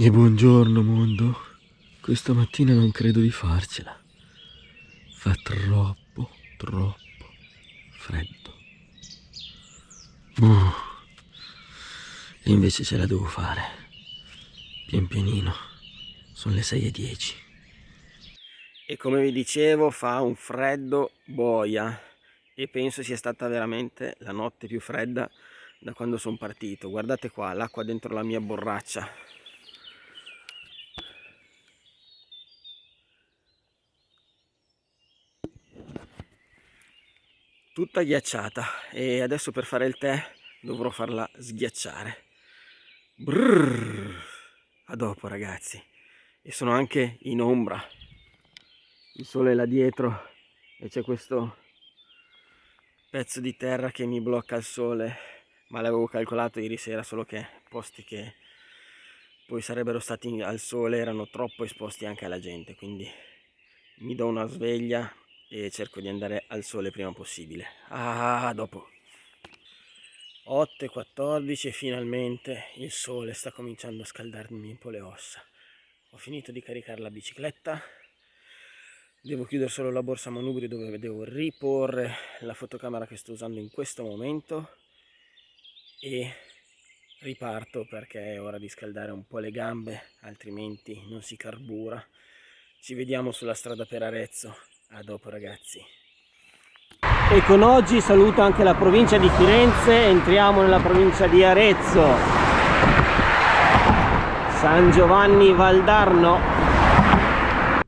E buongiorno mondo. Questa mattina non credo di farcela. Fa troppo, troppo freddo. Uh. E invece ce la devo fare. Pian pianino. Sono le 6 e 10. E come vi dicevo fa un freddo boia. E penso sia stata veramente la notte più fredda da quando sono partito. Guardate qua, l'acqua dentro la mia borraccia tutta ghiacciata e adesso per fare il tè dovrò farla sghiacciare. Brrr. a dopo ragazzi. E sono anche in ombra. Il sole è là dietro e c'è questo pezzo di terra che mi blocca il sole. Ma l'avevo calcolato ieri sera solo che posti che poi sarebbero stati al sole erano troppo esposti anche alla gente quindi mi do una sveglia e cerco di andare al sole prima possibile. Ah dopo. 8.14 e finalmente il sole sta cominciando a scaldarmi un po' le ossa. Ho finito di caricare la bicicletta. Devo chiudere solo la borsa manubrio dove devo riporre la fotocamera che sto usando in questo momento e riparto perché è ora di scaldare un po' le gambe altrimenti non si carbura. Ci vediamo sulla strada per Arezzo a dopo ragazzi. E con oggi saluto anche la provincia di Firenze, entriamo nella provincia di Arezzo. San Giovanni Valdarno.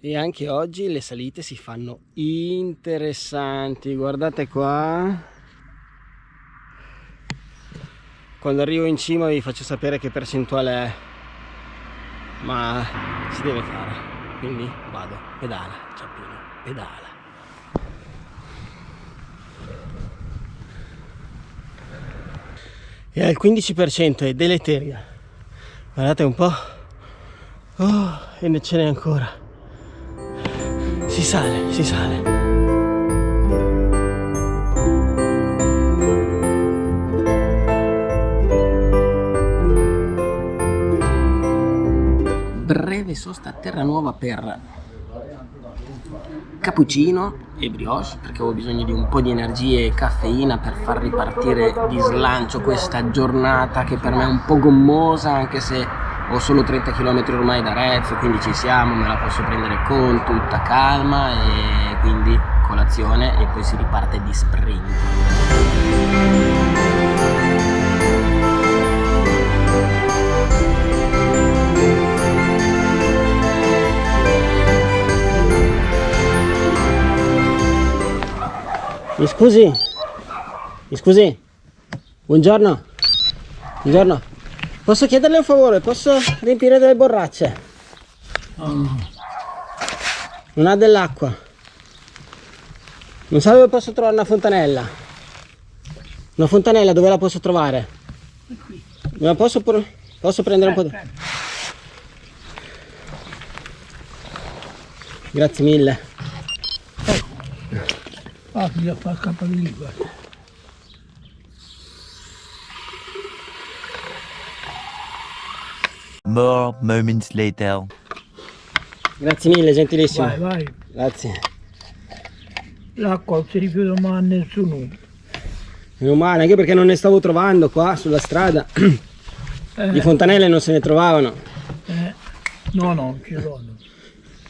E anche oggi le salite si fanno interessanti, guardate qua. Quando arrivo in cima vi faccio sapere che percentuale è, ma si deve fare, quindi vado, pedala, pedala. E al 15% è deleteria. Guardate un po' oh, e ne ce n'è ancora. Si sale, si sale. Breve sosta a terra nuova per cappuccino e brioche perché ho bisogno di un po' di energie e caffeina per far ripartire di slancio questa giornata che per me è un po' gommosa anche se ho solo 30 km ormai da Arezzo quindi ci siamo, me la posso prendere con tutta calma e quindi colazione e poi si riparte di sprint Mi scusi? Mi scusi? Buongiorno? Buongiorno? Posso chiederle un favore? Posso riempire delle borracce? Oh. Non ha dell'acqua. Non so dove posso trovare una fontanella. Una fontanella dove la posso trovare? Qui. La posso, posso prendere un po' di... Grazie mille. Ah, bisogna fare campanile, guarda. More moments later. Grazie mille, gentilissimo. Vai, vai. Grazie. L'acqua non si rifiuta mai a nessuno. Meno male, anche perché non ne stavo trovando qua sulla strada. Eh. Di fontanelle non se ne trovavano. Eh. No, no, non ci sono.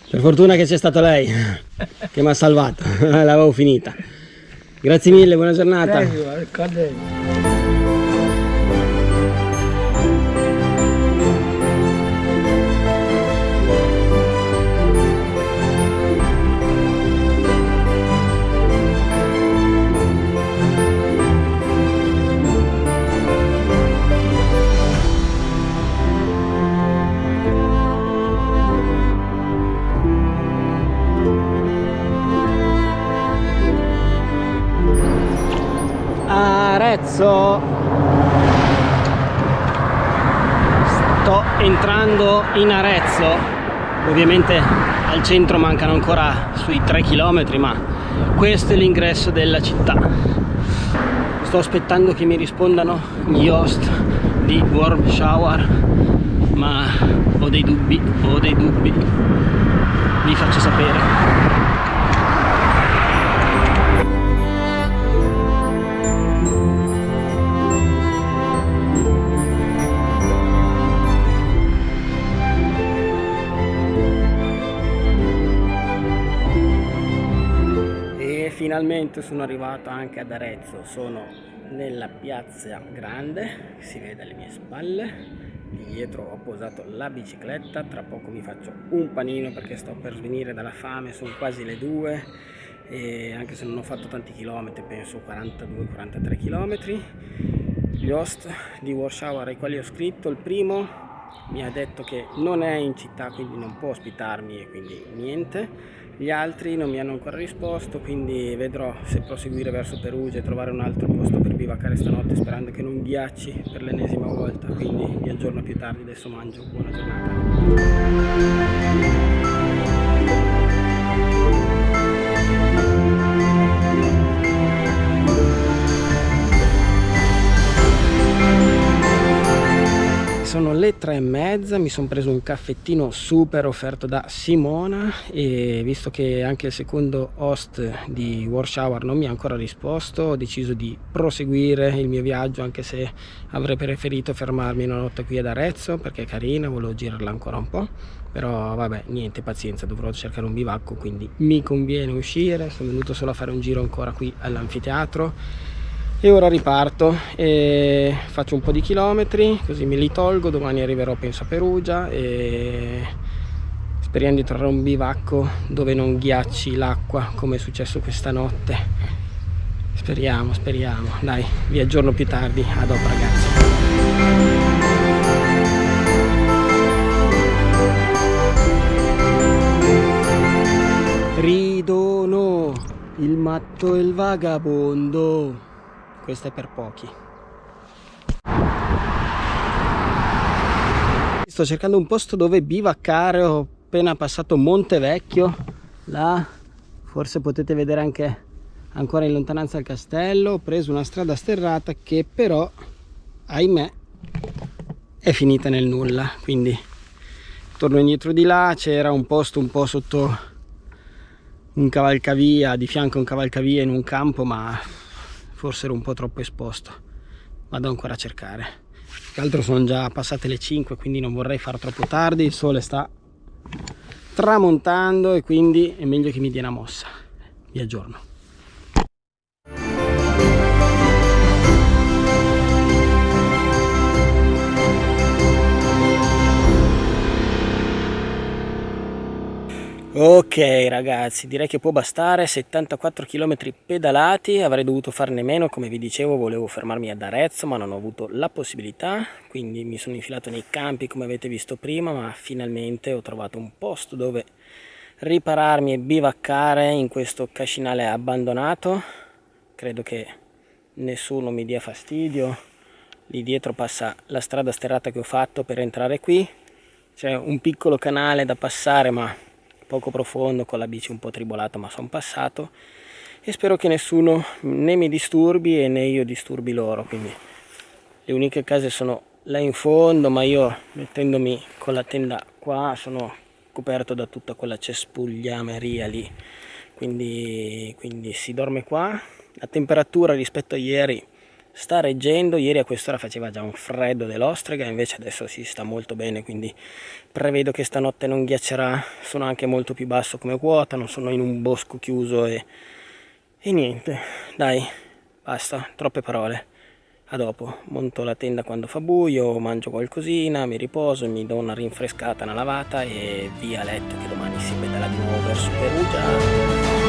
Per fortuna che c'è stato lei che mi ha salvato, l'avevo finita. Grazie mille, buona giornata. Arezzo. Sto entrando in Arezzo. Ovviamente al centro mancano ancora sui 3 km ma questo è l'ingresso della città. Sto aspettando che mi rispondano gli host di Warm Shower ma ho dei dubbi ho dei dubbi. Vi faccio sapere finalmente sono arrivato anche ad Arezzo sono nella piazza grande si vede alle mie spalle di dietro ho posato la bicicletta tra poco mi faccio un panino perché sto per svenire dalla fame sono quasi le due e anche se non ho fatto tanti chilometri penso 42-43 chilometri. Gli host di Warshauer ai quali ho scritto il primo mi ha detto che non è in città quindi non può ospitarmi e quindi niente. Gli altri non mi hanno ancora risposto quindi vedrò se proseguire verso Perugia e trovare un altro posto per bivaccare stanotte sperando che non ghiacci per l'ennesima volta. Quindi vi aggiorno più tardi adesso mangio. Buona giornata sono le tre e mezza mi sono preso un caffettino super offerto da Simona e visto che anche il secondo host di Warshower non mi ha ancora risposto ho deciso di proseguire il mio viaggio anche se avrei preferito fermarmi una notte qui ad Arezzo perché è carina volevo girarla ancora un po' però vabbè niente pazienza dovrò cercare un bivacco quindi mi conviene uscire sono venuto solo a fare un giro ancora qui all'anfiteatro e ora riparto e faccio un po' di chilometri così me li tolgo domani arriverò penso a Perugia e speriamo di trovare un bivacco dove non ghiacci l'acqua come è successo questa notte. Speriamo speriamo. Dai vi aggiorno più tardi. A dopo ragazzi. Ridono il matto e il vagabondo questo è per pochi. Sto cercando un posto dove bivaccare ho appena passato Monte Vecchio là forse potete vedere anche ancora in lontananza il castello. Ho preso una strada sterrata che però ahimè è finita nel nulla. Quindi torno indietro di là c'era un posto un po' sotto un cavalcavia di fianco a un cavalcavia in un campo ma forse ero un po' troppo esposto. Vado ancora a cercare. Che altro sono già passate le 5 quindi non vorrei far troppo tardi. Il sole sta tramontando e quindi è meglio che mi dia una mossa. Vi aggiorno Ok ragazzi, direi che può bastare, 74 km pedalati, avrei dovuto farne meno, come vi dicevo volevo fermarmi ad Arezzo ma non ho avuto la possibilità, quindi mi sono infilato nei campi come avete visto prima, ma finalmente ho trovato un posto dove ripararmi e bivaccare in questo cascinale abbandonato, credo che nessuno mi dia fastidio, lì dietro passa la strada sterrata che ho fatto per entrare qui, c'è un piccolo canale da passare ma poco profondo con la bici un po' tribolata ma sono passato. E spero che nessuno né mi disturbi e né io disturbi loro quindi le uniche case sono là in fondo ma io mettendomi con la tenda qua sono coperto da tutta quella cespugliameria lì. Quindi, quindi si dorme qua. La temperatura rispetto a ieri sta reggendo ieri a quest'ora faceva già un freddo dell'ostrega invece adesso si sta molto bene quindi prevedo che stanotte non ghiaccerà sono anche molto più basso come quota non sono in un bosco chiuso e, e niente. Dai basta troppe parole. A dopo monto la tenda quando fa buio mangio qualcosina mi riposo mi do una rinfrescata una lavata e via a letto che domani si pedala di nuovo verso Perugia